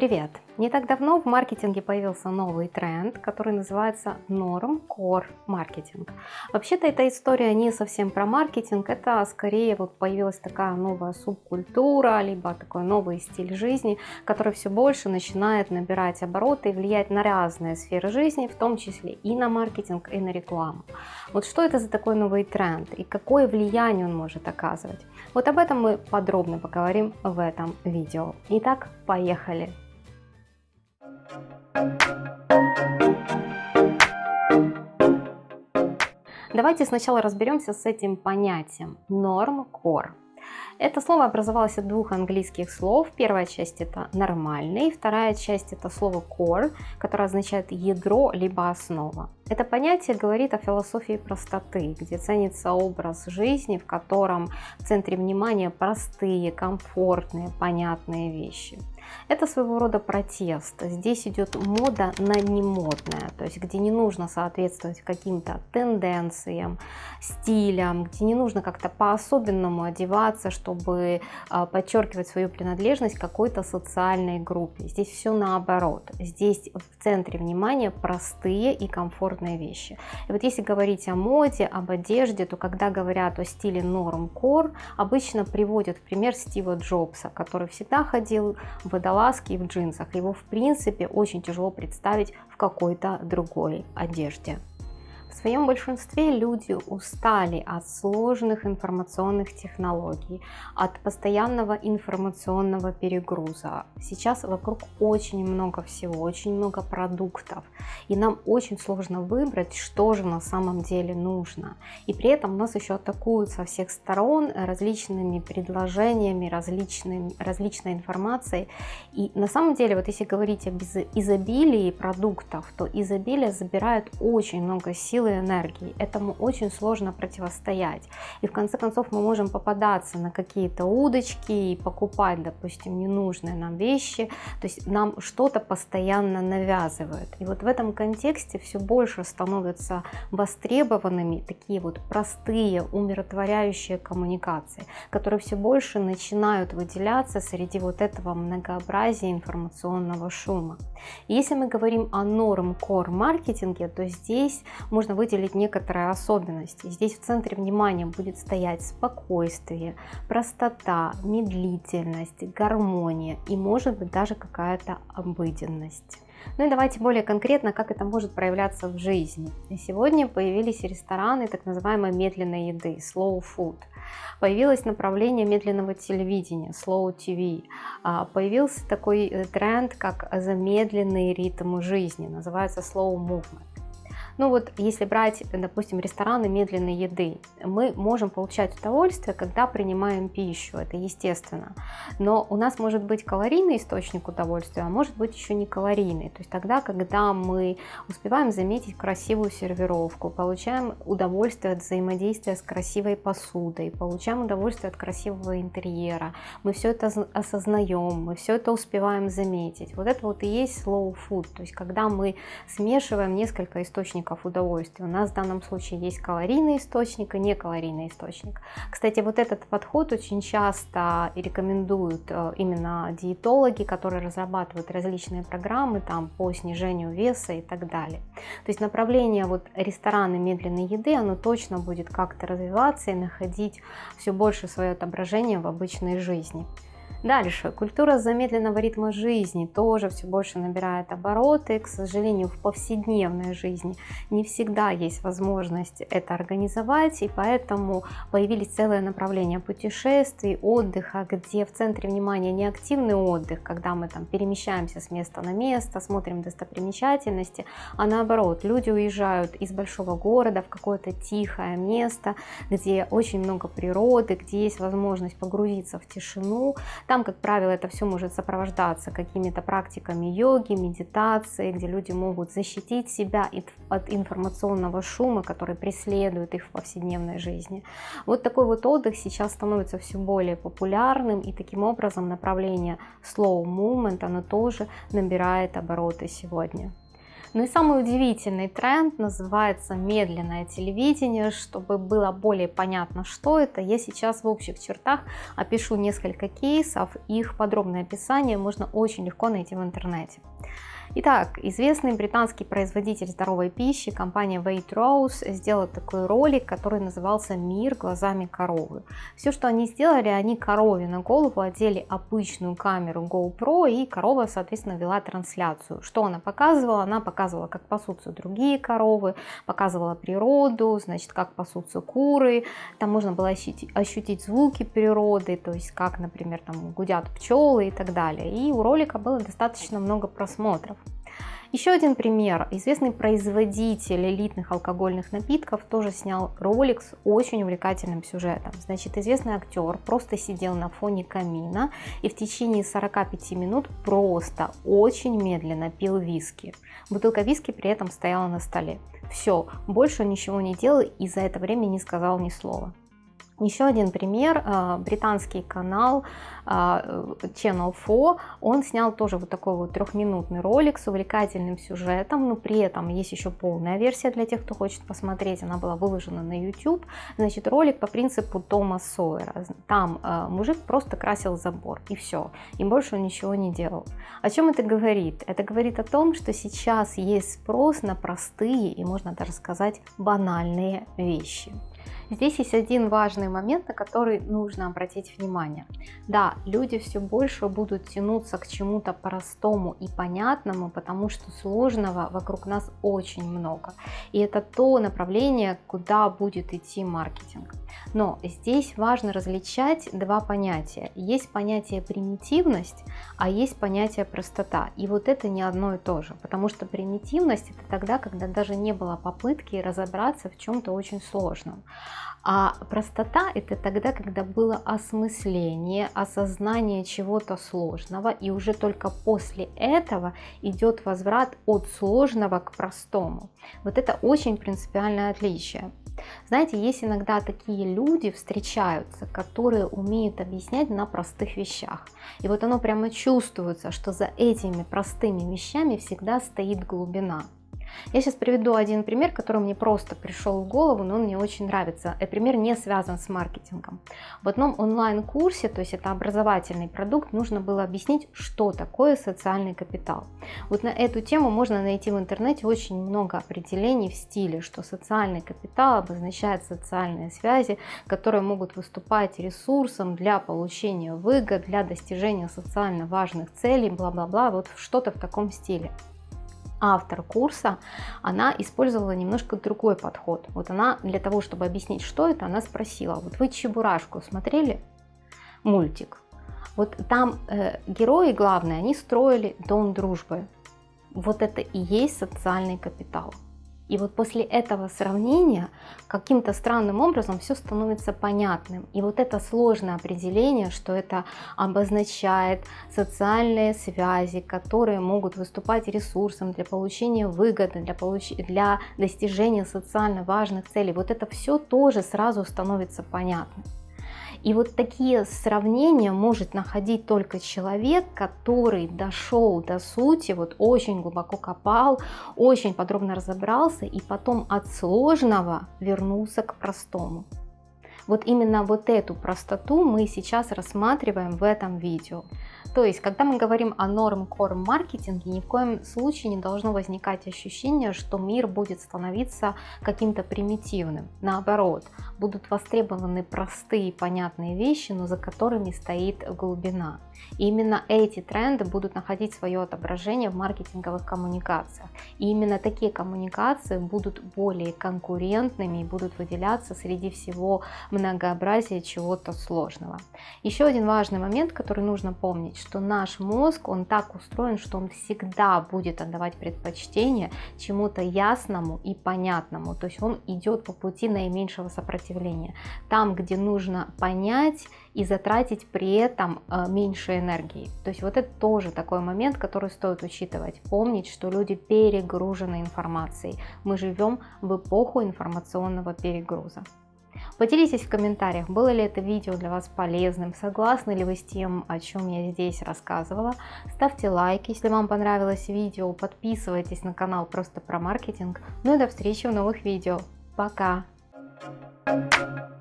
Привет! Не так давно в маркетинге появился новый тренд, который называется Norm Core Marketing. Вообще-то эта история не совсем про маркетинг, это скорее вот появилась такая новая субкультура, либо такой новый стиль жизни, который все больше начинает набирать обороты и влиять на разные сферы жизни, в том числе и на маркетинг, и на рекламу. Вот что это за такой новый тренд и какое влияние он может оказывать? Вот об этом мы подробно поговорим в этом видео. Итак, поехали! Давайте сначала разберемся с этим понятием core. Это слово образовалось от двух английских слов. Первая часть это нормальный, вторая часть это слово core, которое означает ядро либо основа. Это понятие говорит о философии простоты, где ценится образ жизни, в котором в центре внимания простые, комфортные, понятные вещи. Это своего рода протест. Здесь идет мода на немодное, то есть где не нужно соответствовать каким-то тенденциям, стилям, где не нужно как-то по-особенному одеваться, чтобы а, подчеркивать свою принадлежность какой-то социальной группе. Здесь все наоборот. Здесь в центре внимания простые и комфортные вещи. И вот если говорить о моде, об одежде, то когда говорят о стиле норм-кор, обычно приводят в пример Стива Джобса, который всегда ходил в водолазке и в джинсах. Его в принципе очень тяжело представить в какой-то другой одежде. В своем большинстве люди устали от сложных информационных технологий, от постоянного информационного перегруза. Сейчас вокруг очень много всего, очень много продуктов, и нам очень сложно выбрать, что же на самом деле нужно. И при этом нас еще атакуют со всех сторон различными предложениями, различными, различной информацией. И на самом деле, вот если говорить об изобилии продуктов, то изобилие забирает очень много сил силы энергии. Этому очень сложно противостоять. И в конце концов мы можем попадаться на какие-то удочки и покупать, допустим, ненужные нам вещи. То есть нам что-то постоянно навязывают. И вот в этом контексте все больше становятся востребованными такие вот простые, умиротворяющие коммуникации, которые все больше начинают выделяться среди вот этого многообразия информационного шума. И если мы говорим о норм-кор маркетинге, то здесь можно нужно выделить некоторые особенности. Здесь в центре внимания будет стоять спокойствие, простота, медлительность, гармония и может быть даже какая-то обыденность. Ну и давайте более конкретно, как это может проявляться в жизни. сегодня появились рестораны так называемой медленной еды, slow food. Появилось направление медленного телевидения, slow TV. А, появился такой э, тренд, как замедленный ритм жизни, называется slow movement. Ну вот, если брать, допустим, рестораны медленной еды, мы можем получать удовольствие, когда принимаем пищу, это естественно. Но у нас может быть калорийный источник удовольствия, а может быть еще не калорийный. То есть тогда, когда мы успеваем заметить красивую сервировку, получаем удовольствие от взаимодействия с красивой посудой, получаем удовольствие от красивого интерьера, мы все это осознаем, мы все это успеваем заметить. Вот это вот и есть slow food, то есть когда мы смешиваем несколько источников источников удовольствия. У нас в данном случае есть калорийный источник и некалорийный источник. Кстати, вот этот подход очень часто рекомендуют э, именно диетологи, которые разрабатывают различные программы там, по снижению веса и так далее. То есть направление вот рестораны медленной еды, оно точно будет как-то развиваться и находить все больше свое отображение в обычной жизни. Дальше, культура замедленного ритма жизни тоже все больше набирает обороты. К сожалению, в повседневной жизни не всегда есть возможность это организовать, и поэтому появились целые направления путешествий, отдыха, где в центре внимания не активный отдых, когда мы там перемещаемся с места на место, смотрим достопримечательности, а наоборот, люди уезжают из большого города в какое-то тихое место, где очень много природы, где есть возможность погрузиться в тишину, там, как правило, это все может сопровождаться какими-то практиками йоги, медитации, где люди могут защитить себя от информационного шума, который преследует их в повседневной жизни. Вот такой вот отдых сейчас становится все более популярным, и таким образом направление slow movement, оно тоже набирает обороты сегодня. Ну и самый удивительный тренд называется медленное телевидение. Чтобы было более понятно, что это, я сейчас в общих чертах опишу несколько кейсов. Их подробное описание можно очень легко найти в интернете. Итак, известный британский производитель здоровой пищи, компания Waitrose, сделала такой ролик, который назывался «Мир глазами коровы». Все, что они сделали, они корове на голову одели обычную камеру GoPro, и корова, соответственно, вела трансляцию. Что она показывала? Она показывала, как пасутся другие коровы, показывала природу, значит, как пасутся куры. Там можно было ощутить, ощутить звуки природы, то есть как, например, там гудят пчелы и так далее. И у ролика было достаточно много просмотров. Еще один пример. Известный производитель элитных алкогольных напитков тоже снял ролик с очень увлекательным сюжетом. Значит, известный актер просто сидел на фоне камина и в течение 45 минут просто очень медленно пил виски. Бутылка виски при этом стояла на столе. Все, больше он ничего не делал и за это время не сказал ни слова. Еще один пример, а, британский канал а, Channel 4, он снял тоже вот такой вот трехминутный ролик с увлекательным сюжетом, но при этом есть еще полная версия для тех, кто хочет посмотреть, она была выложена на YouTube. Значит, ролик по принципу Тома Сойера. Там а, мужик просто красил забор и все, и больше он ничего не делал. О чем это говорит? Это говорит о том, что сейчас есть спрос на простые и можно даже сказать банальные вещи. Здесь есть один важный момент, на который нужно обратить внимание. Да, люди все больше будут тянуться к чему-то простому и понятному, потому что сложного вокруг нас очень много. И это то направление, куда будет идти маркетинг. Но здесь важно различать два понятия. Есть понятие примитивность, а есть понятие простота. И вот это не одно и то же, потому что примитивность это тогда, когда даже не было попытки разобраться в чем-то очень сложном. А простота это тогда, когда было осмысление, осознание чего-то сложного, и уже только после этого идет возврат от сложного к простому. Вот это очень принципиальное отличие. Знаете, есть иногда такие люди встречаются, которые умеют объяснять на простых вещах. И вот оно прямо чувствуется, что за этими простыми вещами всегда стоит глубина. Я сейчас приведу один пример, который мне просто пришел в голову, но он мне очень нравится. Этот пример не связан с маркетингом. В одном онлайн-курсе, то есть это образовательный продукт, нужно было объяснить, что такое социальный капитал. Вот на эту тему можно найти в интернете очень много определений в стиле, что социальный капитал обозначает социальные связи, которые могут выступать ресурсом для получения выгод, для достижения социально важных целей, бла-бла-бла, вот что-то в таком стиле автор курса, она использовала немножко другой подход. Вот она для того, чтобы объяснить, что это, она спросила, вот вы Чебурашку смотрели? Мультик. Вот там э, герои главные, они строили дом дружбы. Вот это и есть социальный капитал. И вот после этого сравнения каким-то странным образом все становится понятным. И вот это сложное определение, что это обозначает социальные связи, которые могут выступать ресурсом для получения выгоды, для, получ... для достижения социально важных целей. Вот это все тоже сразу становится понятным. И вот такие сравнения может находить только человек, который дошел до сути, вот очень глубоко копал, очень подробно разобрался и потом от сложного вернулся к простому. Вот именно вот эту простоту мы сейчас рассматриваем в этом видео. То есть, когда мы говорим о норм-корм маркетинге, ни в коем случае не должно возникать ощущение, что мир будет становиться каким-то примитивным. Наоборот, будут востребованы простые и понятные вещи, но за которыми стоит глубина. И именно эти тренды будут находить свое отображение в маркетинговых коммуникациях. И именно такие коммуникации будут более конкурентными и будут выделяться среди всего многообразия чего-то сложного. Еще один важный момент, который нужно помнить, что наш мозг, он так устроен, что он всегда будет отдавать предпочтение чему-то ясному и понятному. То есть он идет по пути наименьшего сопротивления. Там, где нужно понять и затратить при этом э, меньше энергии. То есть вот это тоже такой момент, который стоит учитывать. Помнить, что люди перегружены информацией. Мы живем в эпоху информационного перегруза. Поделитесь в комментариях, было ли это видео для вас полезным, согласны ли вы с тем, о чем я здесь рассказывала. Ставьте лайк, если вам понравилось видео, подписывайтесь на канал просто про маркетинг. Ну и до встречи в новых видео. Пока! Thank you.